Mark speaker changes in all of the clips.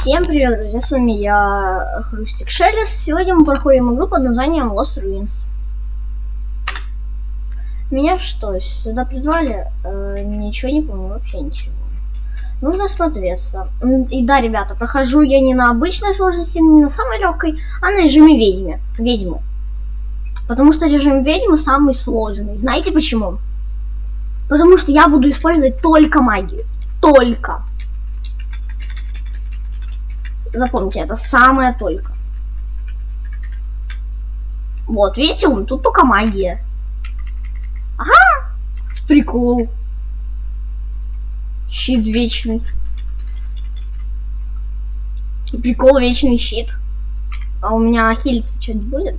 Speaker 1: Всем привет, друзья, с вами я, Хрустик Шелест. Сегодня мы проходим игру под названием Lost Ruins. Меня что, сюда призвали? Э, ничего не помню, вообще ничего. Нужно смотреться. И да, ребята, прохожу я не на обычной сложности, не на самой легкой, а на режиме ведьмы. Ведьмы. Потому что режим ведьмы самый сложный. Знаете почему? Потому что я буду использовать только магию. Только. Запомните, это самое только. Вот, видите, он тут только магия. Ага, прикол. Щит вечный. Прикол вечный щит. А у меня хилиться что-нибудь будет?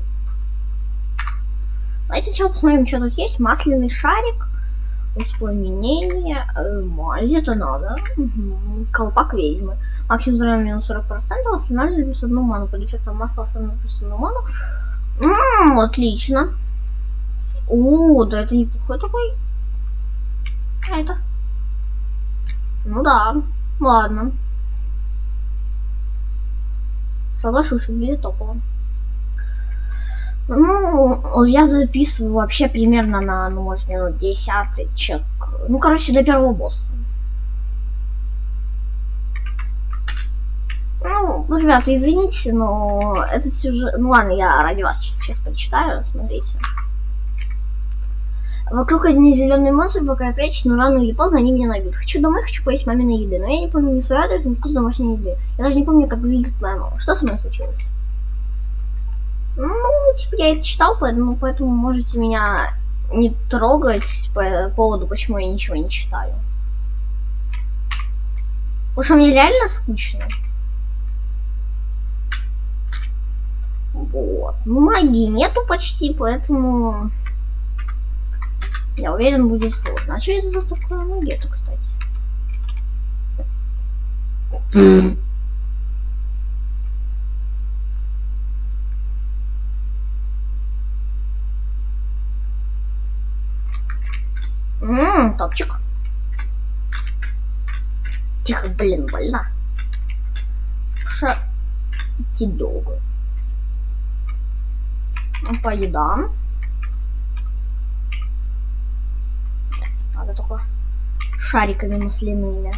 Speaker 1: Давайте сначала посмотрим, что тут есть. Масляный шарик. Воспламенение. Э, мазь, это надо. Угу. Колпак ведьмы. Максимум здоровья минус 40%, восстанавливает плюс одну ману. Под эффектом масла восстанавливает плюс одну ману. Ммм, отлично. О, да это неплохой такой. А это? Ну да, ладно. Соглашусь, выглядит топово. Ну, я записываю вообще примерно на, ну, может, минут десяточек. Ну, короче, до первого босса. Ну, ребята, извините, но этот сюжет... Ну ладно, я ради вас сейчас, почитаю, смотрите. Вокруг одни зеленые монстры, пока я прячусь, но рано или поздно они меня найдут. Хочу домой, хочу поесть маминой еды, но я не помню ни свой адрес, ни вкус домашней еды. Я даже не помню, как выглядит моя мама. Что со мной случилось? Ну, типа, я это читал, поэтому, поэтому можете меня не трогать по поводу, почему я ничего не читаю. Потому что мне реально скучно. Вот. Ну, магии нету почти, поэтому... Я уверен, будет сложно. А что это за такое магия-то, кстати? Ммм, топчик. Тихо, блин, больно. Ша... Идти долго. По едам. Надо только шариками масляными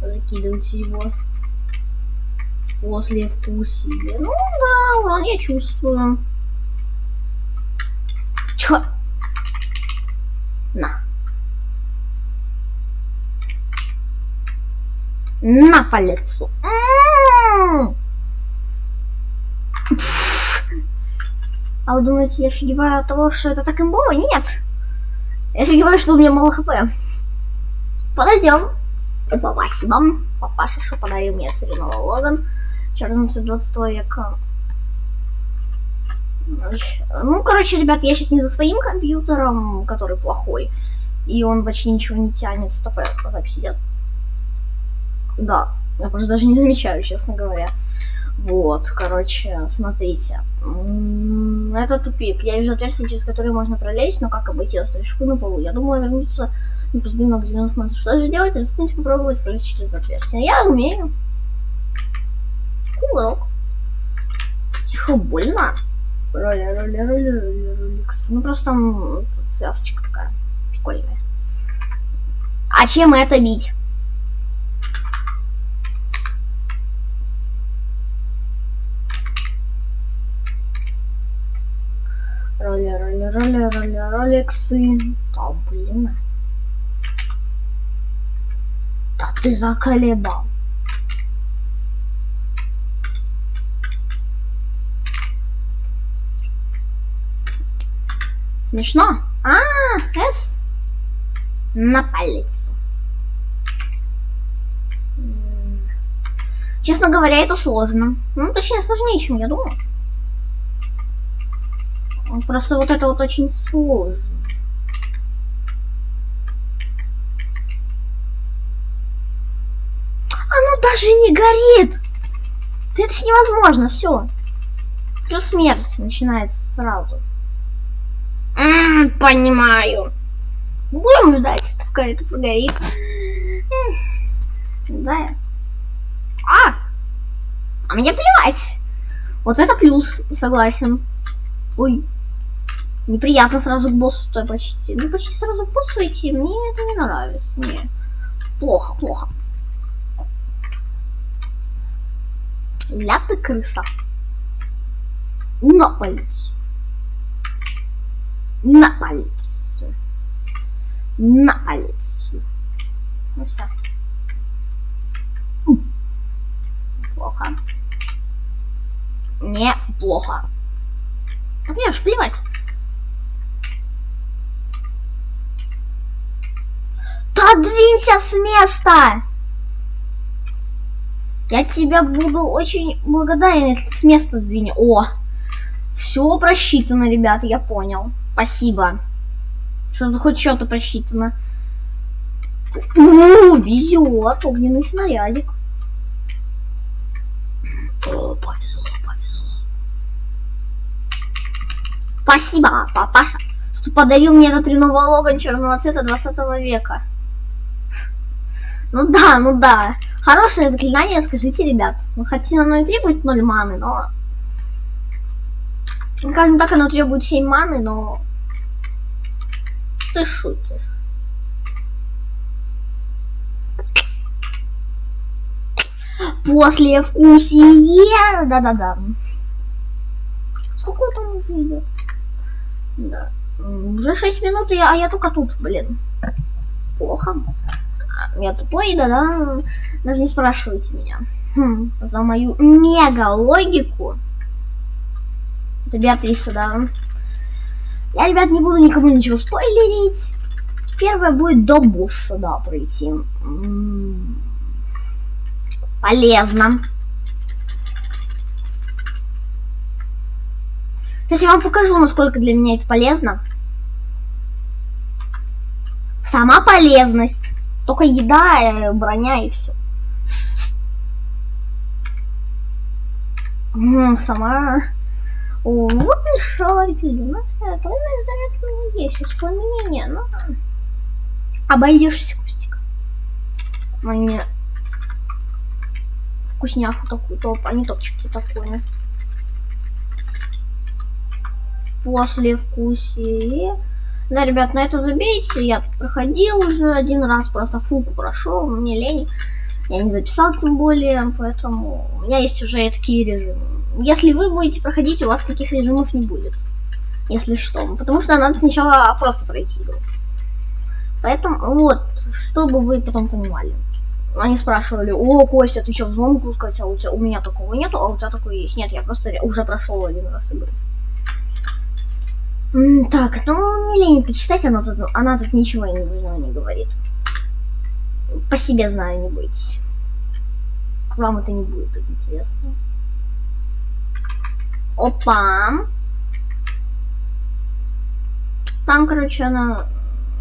Speaker 1: закидывать его после вкусия. Ну да, урон я чувствую. Чё? На. На по лицу. М -м -м. А вы думаете, я офигеваю от того, что это так имбово? Нет. Я офигеваю, что у меня мало хп. Подождем. Спасибо. Папаша, что подарил мне целиного Логан. Чернуться 20 века. Ну, короче, ребят, я сейчас не за своим компьютером, который плохой. И он почти ничего не тянет. Стоп, запись идет. Да, я просто даже не замечаю, честно говоря. Вот, короче, смотрите. Это тупик. Я вижу отверстие, через которое можно пролезть, но как обойти острые на полу? Я думала вернуться не позади много зеленых монстров. Что же делать? Рискнуть попробовать пролезть через отверстие. Я умею. Кулок. Тихо, больно. Роли, роли, роли, роли, роликс. Ну просто там связочка такая прикольная. А чем это бить? Роли, роли, роли, роли, роликсы. Да, блин. Да ты заколебал. Смешно? А, С. На палец. Честно говоря, это сложно. Ну, точнее, сложнее, чем я думал. Просто вот это вот очень сложно. Оно даже не горит! Это ж невозможно, все. Уже смерть начинается сразу. М понимаю. Будем ждать, пока это погорит. Да. А мне плевать. Вот это плюс, согласен. Ой. Неприятно сразу к боссу-то почти. Ну, почти сразу к боссу идти. Мне это не нравится. Не. Плохо, плохо. Ля ты крыса. На полицию. На полицию. На полицию. Ну все. Плохо. Неплохо. А мне ж плевать. Да двинься с места! Я тебя буду очень благодарен, если с места сдвинь. О, все просчитано, ребята, я понял. Спасибо. Что-то хоть что-то просчитано. У, везет, огненный снарядик. О, повезло, повезло. Спасибо, папаша, что подарил мне этот реновый логан черного цвета 20 века. Ну да, ну да. Хорошее заклинание, скажите, ребят. Ну, хотя оно и требует 0 маны, но... Скажем так, оно требует 7 маны, но... Ты шутишь. После вкусие... Да-да-да. Сколько там уже идет? Да. Уже 6 минут, а я только тут, блин. Плохо. Я тупой, да-да. Даже не спрашивайте меня. Хм, за мою мега логику. Это Беатриса, да. Я, ребят, не буду никому ничего спойлерить. Первое будет до босса, да, пройти. Полезно. Сейчас я вам покажу, насколько для меня это полезно. Сама полезность. Только еда, э, броня и все. Сама... О, вот и шарики. Ну, это у меня есть воспоминания, но... Обойдешься, Кустик. Мне вкусняху такую, топ, а не топчики такое. После вкусия... Да, ребят, на это забейте. Я проходил уже один раз, просто фуку прошел, мне лень. Я не записал тем более, поэтому у меня есть уже такие режимы. Если вы будете проходить, у вас таких режимов не будет. Если что. Потому что надо сначала просто пройти игру. Поэтому, вот, чтобы вы потом понимали. Они спрашивали, о, Костя, ты что, взлом пускать? А у, тебя, у меня такого нету, а у тебя такое есть. Нет, я просто уже прошел один раз игру. Так, ну не лень это читать, она тут, она тут ничего не, не говорит. По себе знаю, не бойтесь. Вам это не будет так интересно. Опа. Там, короче, она...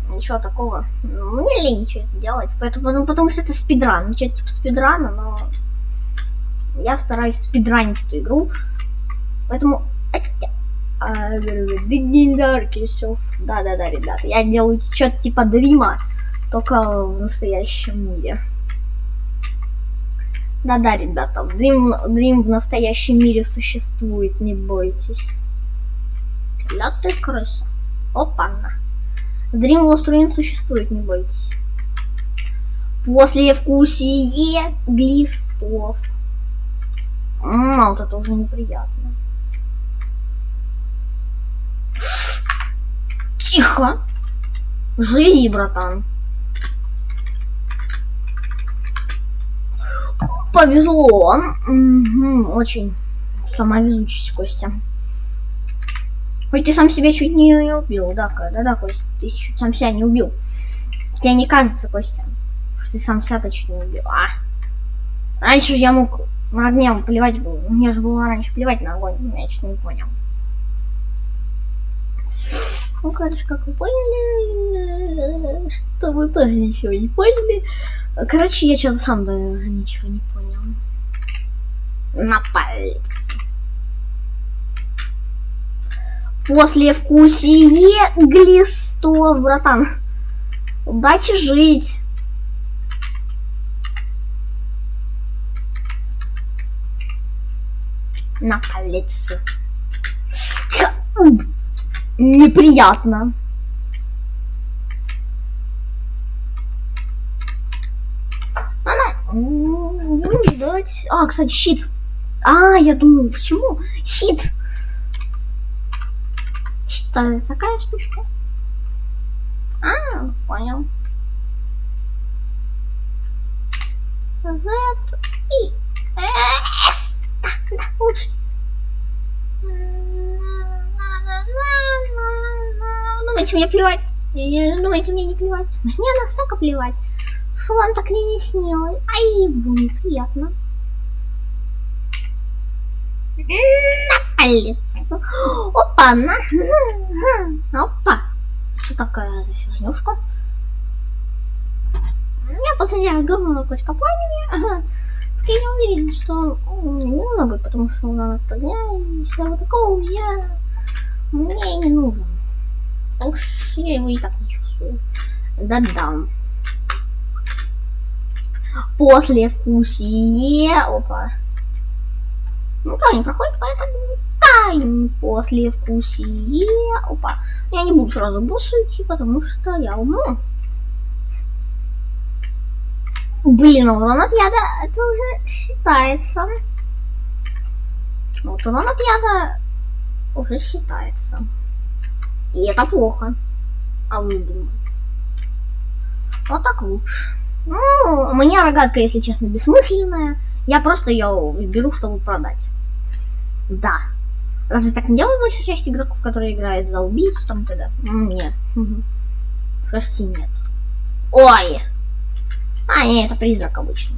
Speaker 1: Ничего такого. Ну, мне лень ничего делать. Поэтому, ну, потому что это спидран. Ничего типа спидрана, но... Я стараюсь спидранить эту игру. Поэтому... Да-да-да, ребята. Я делаю что-то типа дрима, только в настоящем мире. Да-да, ребята, Dream, Dream в настоящем мире существует, не бойтесь. Ля ты крыса. Опа-на. Dream в Ruin существует, не бойтесь. После вкусие глистов. Ммм, вот это уже неприятно. Тихо. Живи, братан. Повезло. Угу, очень. Сама везучесть, Костя. Хоть ты сам себя чуть не, не убил, да, да, да, Костя, ты чуть сам себя не убил. Тебе не кажется, Костя, что ты сам себя-то чуть не убил, а? Раньше же я мог на огнем плевать был. Мне же было раньше плевать на огонь, я что-то не понял. Ну, короче, как вы поняли, что вы тоже ничего не поняли. Короче, я что-то сам даже ничего не понял. На палец. После вкусие глистов, братан. Удачи жить. На палец. Тихо. Неприятно. А, ну, давайте... А, кстати, щит. А, я думаю, почему? Щит. Что такая штучка? А, понял. Z и S. Так, да, лучше. Думаете, мне плевать? Думаете, мне не плевать? Мне настолько плевать, что вам так и не снилось. Ай, будет приятно. На палец. Опа, на. Опа. Что такая за фигнюшка? Я посадила говно клочка пламени. Я не уверен, что не нужно будет, потому что он от огня и всего такого я мне не нужен. Так что я его и так не чувствую. Да-да. После вкусие. Опа. Ну, то не проходит, поэтому тайм после вкусие. Опа. Я не буду сразу босса идти, потому что я умру. Блин, урон от яда, это уже считается. Вот урон от яда уже считается. И это плохо. А вы думаете? Вот так лучше. Ну, у меня рогатка, если честно, бессмысленная. Я просто ее беру, чтобы продать. Да. Разве так не делают большая часть игроков, которые играют за убийцу там тогда? Нет. Скажите нет. Ой! А, нет, это призрак обычный.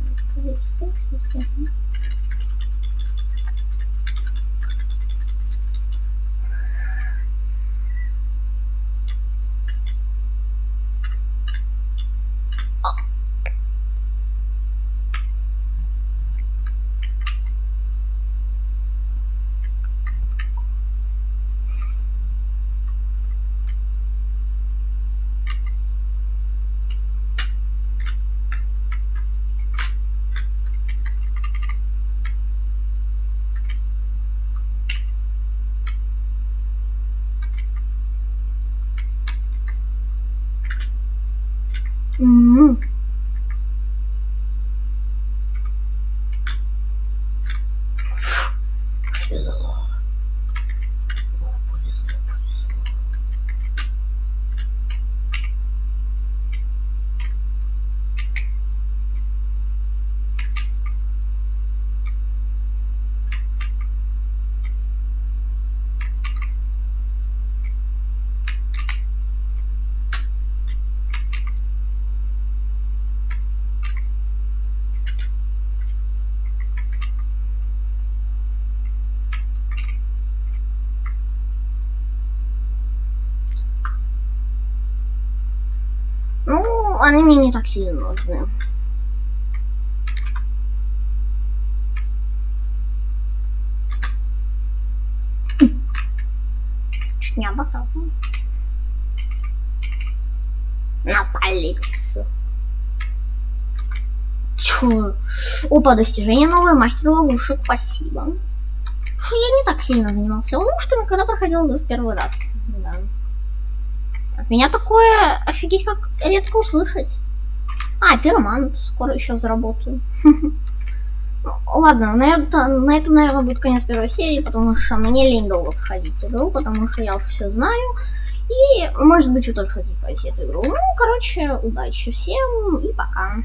Speaker 1: М Повезло. Повезло, повезло. Ну, они мне не так сильно нужны. Чуть не обоссал. На палец. Чё? Опа, достижение новое, мастер ловушек, спасибо. Я не так сильно занимался ловушками, когда проходил в первый раз. Да. Меня такое офигеть как редко услышать. А, пироман, скоро еще заработаю. Ну, ладно, на это, на это, наверное, будет конец первой серии, потому что мне лень долго проходить игру, потому что я все знаю. И, может быть, вы тоже хотите пройти эту игру. Ну, короче, удачи всем и пока.